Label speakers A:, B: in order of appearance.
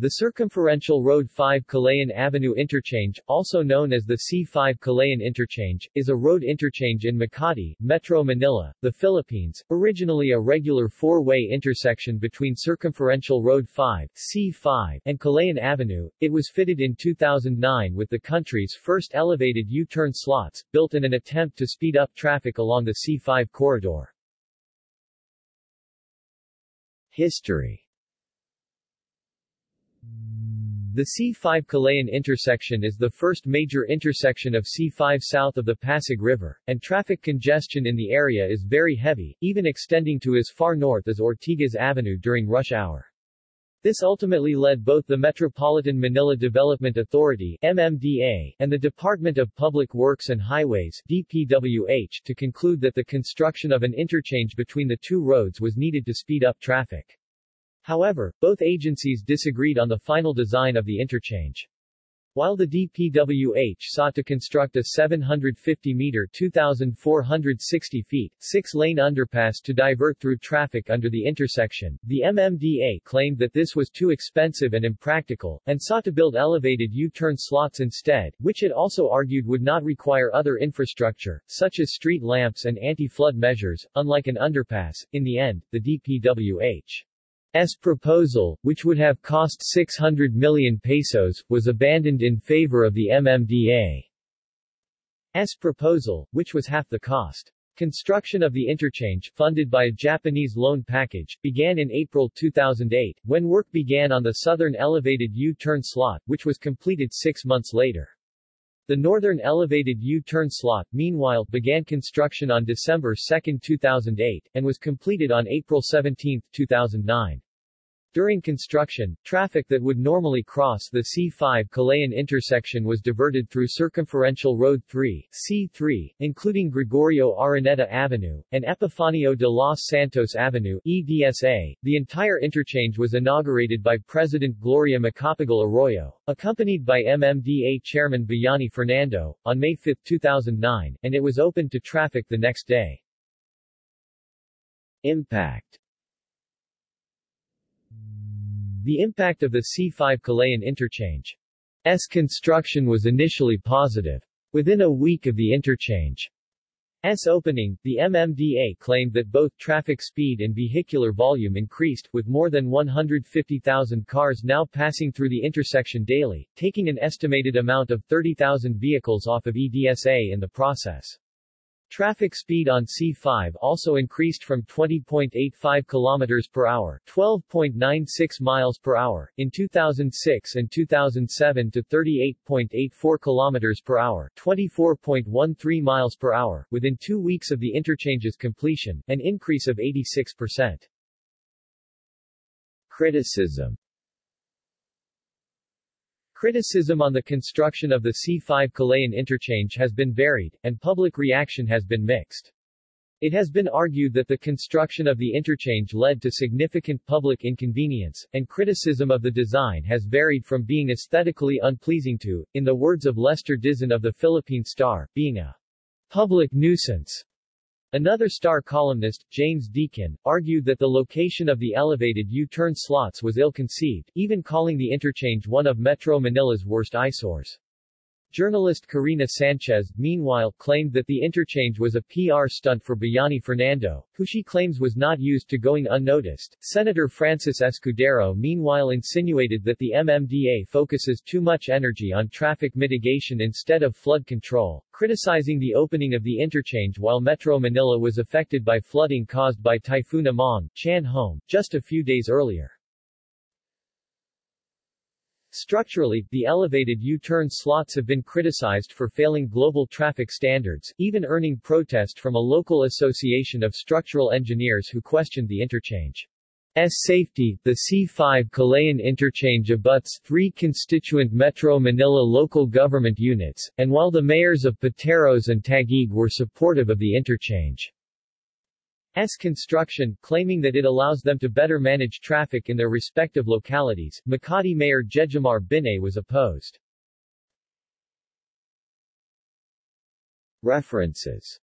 A: The circumferential Road 5 Kalayaan Avenue Interchange, also known as the C5 Kalayaan Interchange, is a road interchange in Makati, Metro Manila, the Philippines, originally a regular four-way intersection between Circumferential Road 5 C5 and Kalayaan Avenue. It was fitted in 2009 with the country's first elevated U-turn slots, built in an attempt to speed up traffic along the C5 corridor. History The C5 Kalayaan intersection is the first major intersection of C5 south of the Pasig River, and traffic congestion in the area is very heavy, even extending to as far north as Ortigas Avenue during rush hour. This ultimately led both the Metropolitan Manila Development Authority MMDA, and the Department of Public Works and Highways DPWH to conclude that the construction of an interchange between the two roads was needed to speed up traffic. However, both agencies disagreed on the final design of the interchange. While the DPWH sought to construct a 750-meter 2,460 feet, six-lane underpass to divert through traffic under the intersection, the MMDA claimed that this was too expensive and impractical, and sought to build elevated U-turn slots instead, which it also argued would not require other infrastructure, such as street lamps and anti-flood measures, unlike an underpass. In the end, the DPWH S proposal, which would have cost 600 million pesos, was abandoned in favor of the MMDA's proposal, which was half the cost. Construction of the interchange, funded by a Japanese loan package, began in April 2008, when work began on the southern elevated U-turn slot, which was completed six months later. The northern elevated U-turn slot, meanwhile, began construction on December 2, 2008, and was completed on April 17, 2009. During construction, traffic that would normally cross the C5 Kalayaan intersection was diverted through Circumferential Road 3 C3, including Gregorio Araneta Avenue, and Epifanio de los Santos Avenue EDSA. The entire interchange was inaugurated by President Gloria Macapagal Arroyo, accompanied by MMDA Chairman Bayani Fernando, on May 5, 2009, and it was opened to traffic the next day. Impact the impact of the C5 Kalayaan interchange's construction was initially positive. Within a week of the interchange's opening, the MMDA claimed that both traffic speed and vehicular volume increased, with more than 150,000 cars now passing through the intersection daily, taking an estimated amount of 30,000 vehicles off of EDSA in the process. Traffic speed on C5 also increased from 20.85 km per hour, 12.96 miles per hour in 2006 and 2007 to 38.84 km per hour, 24.13 miles per hour within 2 weeks of the interchange's completion, an increase of 86%. Criticism Criticism on the construction of the C5 Kalayaan interchange has been varied, and public reaction has been mixed. It has been argued that the construction of the interchange led to significant public inconvenience, and criticism of the design has varied from being aesthetically unpleasing to, in the words of Lester Dizon of the Philippine Star, being a public nuisance. Another star columnist, James Deakin, argued that the location of the elevated U-turn slots was ill-conceived, even calling the interchange one of Metro Manila's worst eyesores. Journalist Korina Sanchez, meanwhile, claimed that the interchange was a PR stunt for Bayani Fernando, who she claims was not used to going unnoticed. Senator Francis Escudero meanwhile insinuated that the MMDA focuses too much energy on traffic mitigation instead of flood control, criticizing the opening of the interchange while Metro Manila was affected by flooding caused by Typhoon Amang, Chan-hom, just a few days earlier. Structurally, the elevated U-turn slots have been criticized for failing global traffic standards, even earning protest from a local association of structural engineers who questioned the interchange. S safety, the C5 Kalayaan interchange abuts three constituent Metro Manila local government units, and while the mayors of Pateros and Taguig were supportive of the interchange, S construction, claiming that it allows them to better manage traffic in their respective localities. Makati Mayor Jejomar Binay was opposed. References